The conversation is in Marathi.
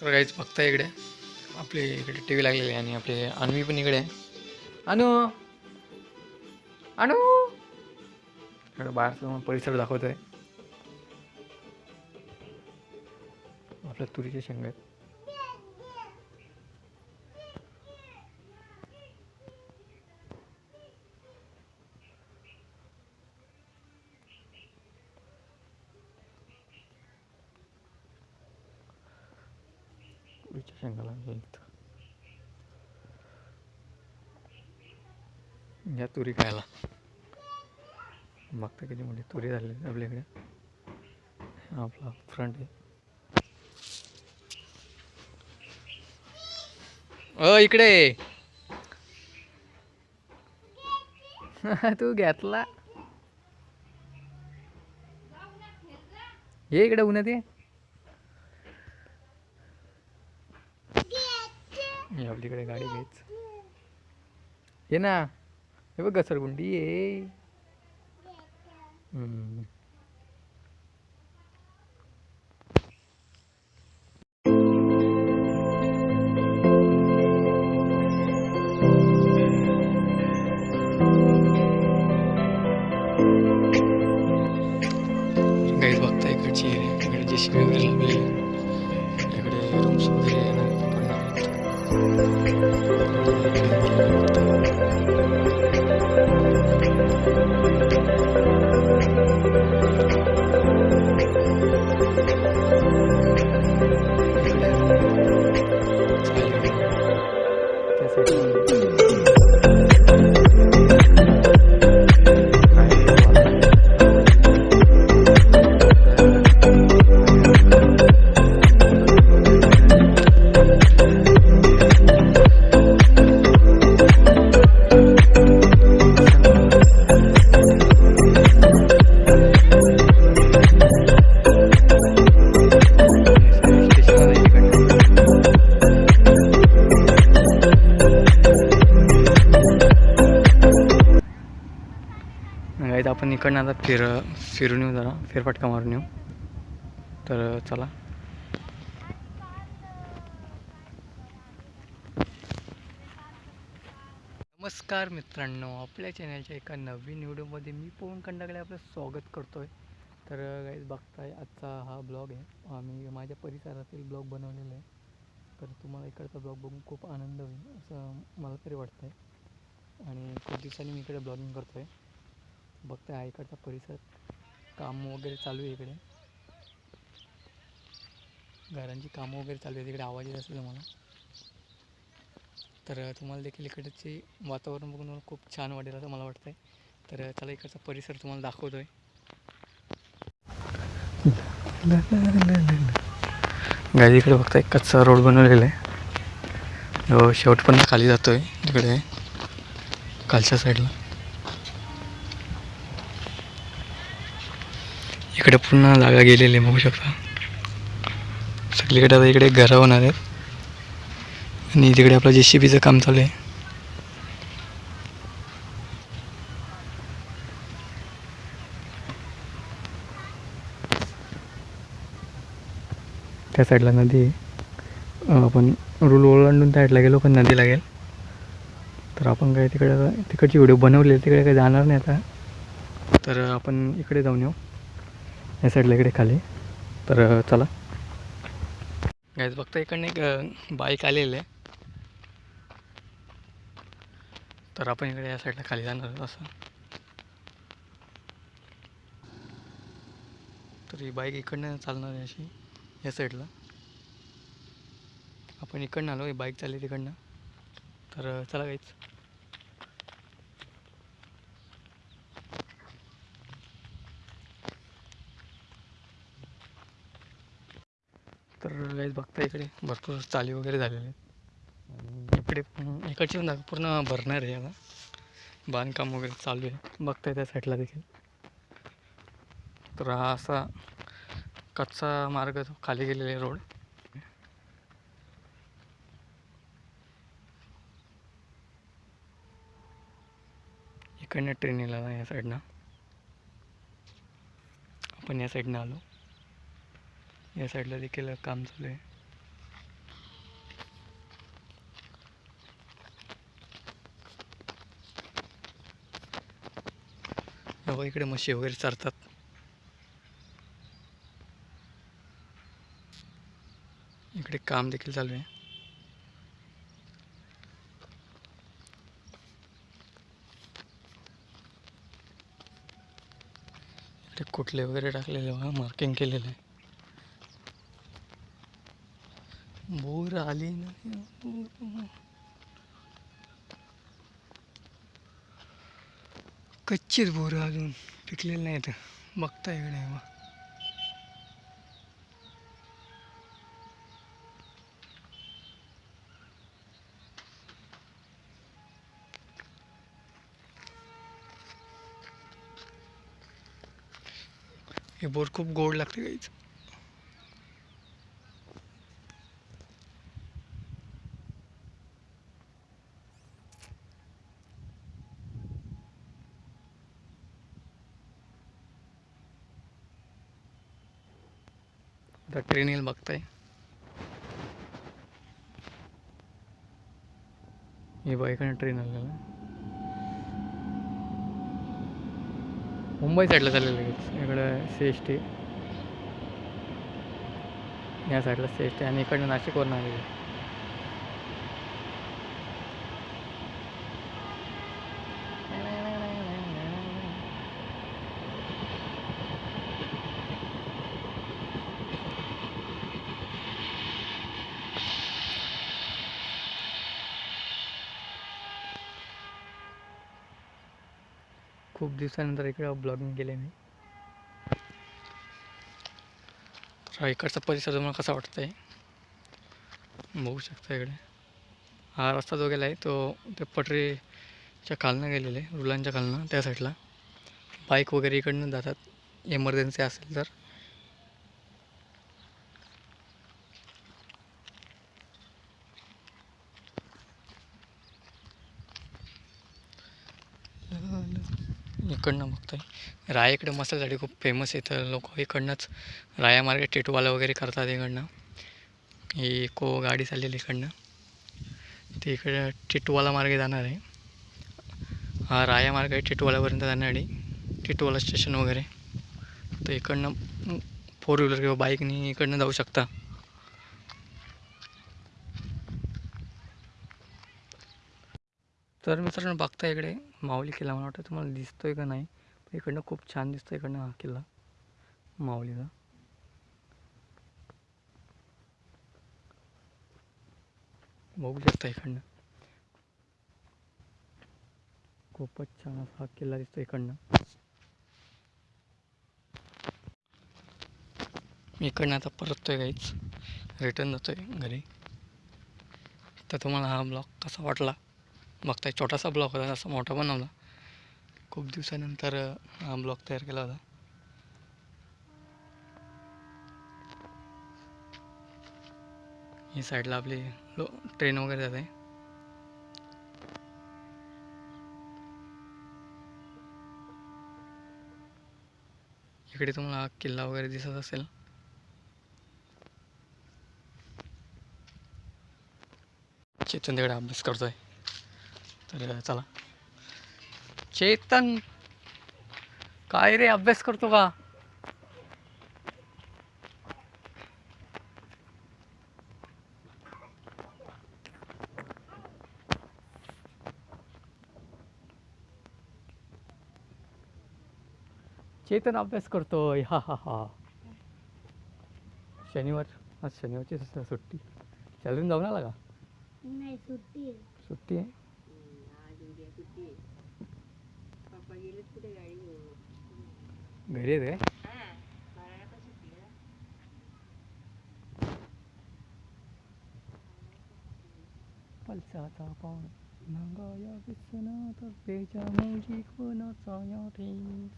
तर काहीच बघता इकडे. आपले इकडे टी व्ही लागलेली आहे आणि आपले अन्वी पण इकडे. आहे अनु! अनु! इकडे बाहेरचा परिसर दाखवत आहे आपल्या तुरीच्या शेंगा आहेत तुरीच्या शेंगा लागलेल्या आहेत या तुरी खायला. बघता किती मोठी तुरी झाली आपल्याकडे. आपला फ्रंट आहे. अ इकडे. तू घेतला. ये इकडे उन्हात ते ये आपलीकडे गाडी घ्यायच. ये ना. हे बघ घसरगुंडी ये. हम्म. गाईज बघता त्या आहेत. आपण इकडनं आता फिर फिरून येऊ जरा. फेरफटका मारून येऊ. तर चला. नमस्कार मित्रांनो. आपल्या चॅनलच्या एका नवीन व्हिडिओमध्ये मी पवन कंडाकडे आपलं स्वागत करतो आहे तर गाईज बघताय आजचा हा ब्लॉग आहे. आम्ही माझ्या परिसरातील ब्लॉग बनवलेला आहे. तर तुम्हाला इकडचा ब्लॉग बघून खूप आनंद होईल असं मला तरी वाटतं आहे आणि खूप दिवसांनी मी इकडे ब्लॉगिंग करतो आहे बघताय हा इकडचा परिसर. काम वगैरे चालू आहे इकडे. घरांची कामं वगैरे चालू आहे. इकडे आवाज येत असेल मला. तर तुम्हाला देखील इकडचे वातावरण बघून मला खूप छान वाटेल असं मला वाटतं आहे तर चला इकडचा परिसर तुम्हाला दाखवतो आहे गाडी इकडे बघताय कच्चा रोड बनवलेला आहे. शेवट शेवटपर्यंत खाली जातो आहे तिकडे. खालच्या साईडला इकडे पूर्ण जागा गेलेली आहे बघू शकता. सगळीकडे आता इकडे घरं होणार आहेत. आणि तिकडे आपलं जे सी बीचं काम चालू आहे. त्या साईडला नदी आहे. आपण रूल ओलांडून त्या साईडला गेलो पण नदी लागेल. तर आपण काय तिकडे तिकडची व्हिडिओ बनवले तिकडे काही जाणार नाही आता. तर आपण इकडे जाऊन येऊ. या साईडला इकडे खाली. तर चला. गायच बघता इकडनं एक बाईक आलेलं आहे. तर आपण इकडे या साईडला खाली जाणार आहोत असं. तर ही बाईक इकडनं चालणार आहे अशी या साईडला आपण इकडनं आलो ही बाईक चालली तिकडनं. तर चला काहीच तर बघता इकडे भरपूर चाली वगैरे झालेले आहेत. इकडे पण इकडची पण पूर्ण भरणार आहे आता. बांधकाम वगैरे चालू आहे. बघताय त्या साईडला देखील. तर हा असा कच्चा मार्ग तो खाली गेलेला आहे रोड. इकडनं ट्रेन येणार या साईडनं आपण या साईडनं आलो. या साईडला देखील काम चालू आहे. बाबा इकडे मशी वगैरे हो चारतात. इकडे काम देखील चालू आहे. इकडे कुठले वगैरे टाकलेले मार्किंग केलेलं आहे. बोर आली नाही बोर. कच्चीच बोरं अजून पिकलेलं नाहीत बघता इकडे मग हे बोर खूप गोड लागते गाईचं आता ट्रेन येईल बघताय. हे बघा ट्रेन आलेलं आहे. मुंबई साईडला चाललेलं लगेच. इकडं सी एस टी या साईडला सी एस टी आणि इकडनं नाशिकवरून आलेली खूप दिवसानंतर इकडे ब्लॉगिंग केले मी. तर इकडचा परिसर तुम्हाला कसा वाटतंय? बघू शकता इकडे. हा रस्ता जो गेला आहे तो ते पटरीच्या खालनं गेलेला आहे रुलांच्या खालनं त्या साईडला बाईक वगैरे इकडनं जातात. एमर्जन्सी असेल तर. इकडनं बघतोय. राया इकडे मसाल्यासाठी खूप फेमस आहे तर लोक इकडनंच राया मार्गे टेटवाला वगैरे करतात इकडनं. ही को गाडी चाललेली इकडनं. ती इकडे टिटवाला मार्गे जाणार आहे. हा राया मार्ग आहे टिटवालापर्यंत जाणार आहे. टिटवाला स्टेशन वगैरे. तर इकडनं फोर व्हीलर किंवा बाईकनी इकडनं जाऊ शकता. तर मित्रांनो बघता इकडे माऊली किल्ला मला वाटतं तुम्हाला दिसतोय का नाही. इकडनं खूप छान दिसतोय इकडनं हा किल्ला माऊलीचा. बघू शकता इकडनं. खूपच छान असा हा किल्ला दिसतो इकडनं. मी इकडनं आता परततोय काहीच रिटर्न जातोय घरी. तर तुम्हाला हा ब्लॉग कसा वाटला? बघताय छोटासा ब्लॉक होता असा मोठा बनवला खूप दिवसानंतर हा ब्लॉक तयार केला होता. ही साईडला आपली लो ट्रेन वगैरे जाते. इकडे तुम्हाला किल्ला वगैरे दिसत असेल. चेतन तिकडे अभ्यास करतोय. तर चला. चेतन काय रे अभ्यास करतो का? चेतन अभ्यास करतोय. हा हा हा. शनिवार आज शनिवारची सुट्टी. शाळेतून जाऊन आला का? नाही सुट्टी सुट्टी आहे? കുത്തി പപ്പഴിയിൽ കൂടെ കഴിവ് വരിയതേ falsata con nanga ya visana ta peja moji ko na sa ya thing